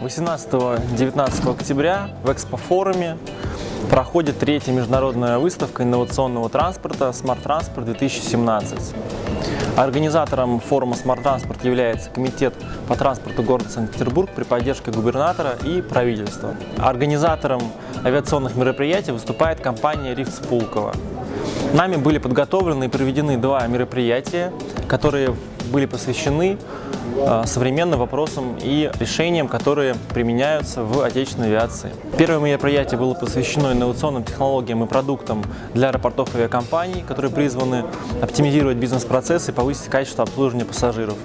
18-19 октября в экспофоруме проходит третья международная выставка инновационного транспорта Smart Transport 2017. Организатором форума Smart Transport является Комитет по транспорту города Санкт-Петербург при поддержке губернатора и правительства. Организатором авиационных мероприятий выступает компания Рифт Пулково. Нами были подготовлены и проведены два мероприятия, которые были посвящены э, современным вопросам и решениям, которые применяются в отечественной авиации. Первое мероприятие было посвящено инновационным технологиям и продуктам для аэропортов авиакомпаний, которые призваны оптимизировать бизнес-процессы и повысить качество обслуживания пассажиров.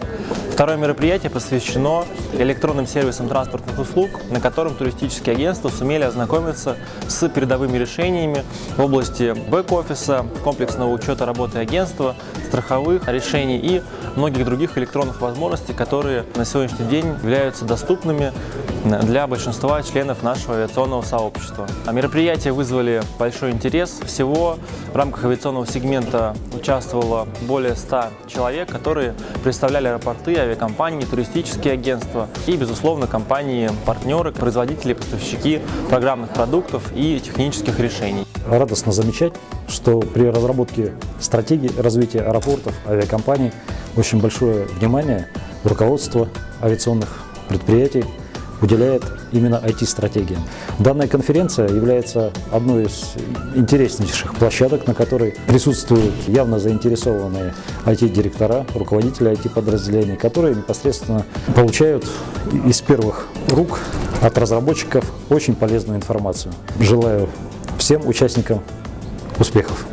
Второе мероприятие посвящено электронным сервисам транспортных услуг, на котором туристические агентства сумели ознакомиться с передовыми решениями в области бэк-офиса, комплексного учета работы агентства, страховых решений и многих других электронных возможностей, которые на сегодняшний день являются доступными для большинства членов нашего авиационного сообщества. А мероприятия вызвали большой интерес. Всего в рамках авиационного сегмента участвовало более 100 человек, которые представляли аэропорты, авиакомпании, туристические агентства и, безусловно, компании-партнеры, производители, поставщики программных продуктов и технических решений. Радостно замечать, что при разработке стратегии развития аэропортов, авиакомпаний очень большое внимание руководство авиационных предприятий уделяет именно IT-стратегиям. Данная конференция является одной из интереснейших площадок, на которой присутствуют явно заинтересованные IT-директора, руководители IT-подразделений, которые непосредственно получают из первых рук от разработчиков очень полезную информацию. Желаю всем участникам успехов!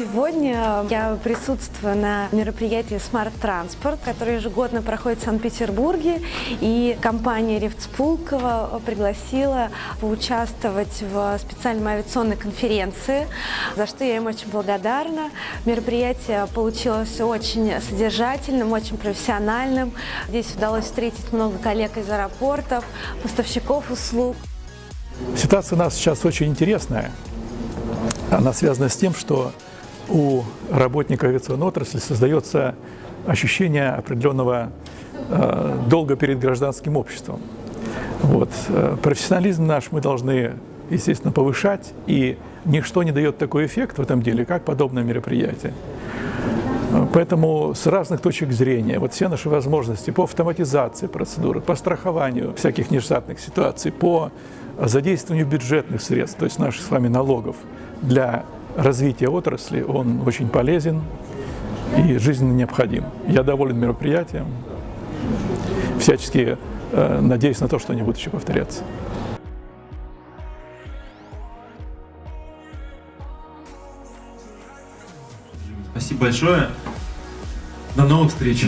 Сегодня я присутствую на мероприятии Smart Transport, которое ежегодно проходит в Санкт-Петербурге. И компания Рефтспулкова пригласила поучаствовать в специальной авиационной конференции, за что я им очень благодарна. Мероприятие получилось очень содержательным, очень профессиональным. Здесь удалось встретить много коллег из аэропортов, поставщиков услуг. Ситуация у нас сейчас очень интересная. Она связана с тем, что у работника авиационной отрасли создается ощущение определенного э, долга перед гражданским обществом. Вот. Э, профессионализм наш мы должны, естественно, повышать, и ничто не дает такой эффект в этом деле, как подобное мероприятие. Поэтому с разных точек зрения, вот все наши возможности по автоматизации процедуры, по страхованию всяких нештатных ситуаций, по задействованию бюджетных средств, то есть наших с вами налогов, для развития отрасли, он очень полезен и жизненно необходим. Я доволен мероприятием, всячески э, надеюсь на то, что они будут еще повторяться. Спасибо большое. До новых встреч.